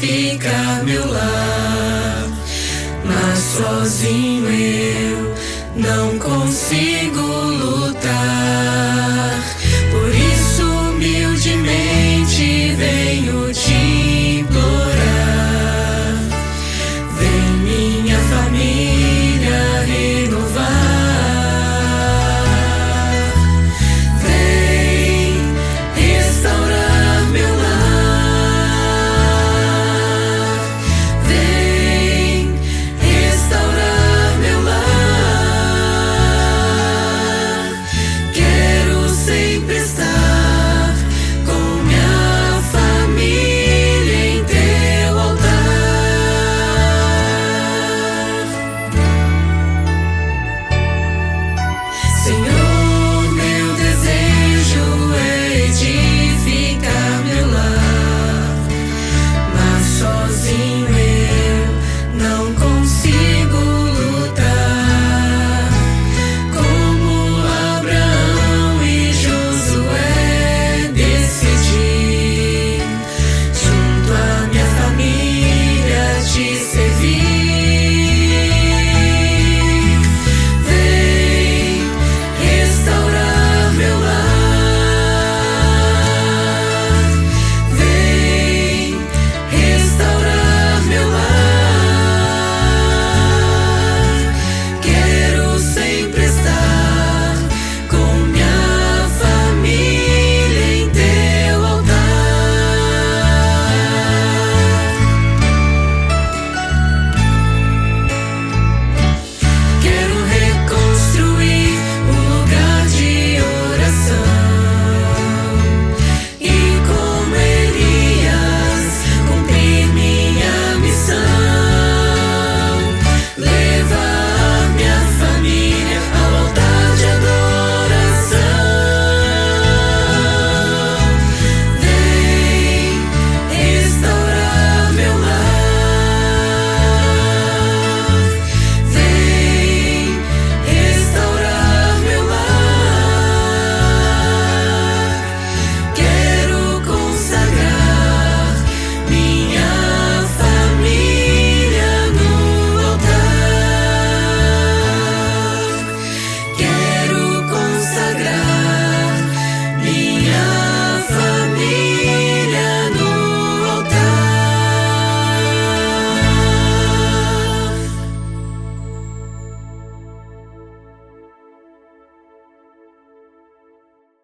Fica meu lar. Mas sozinho eu não consigo.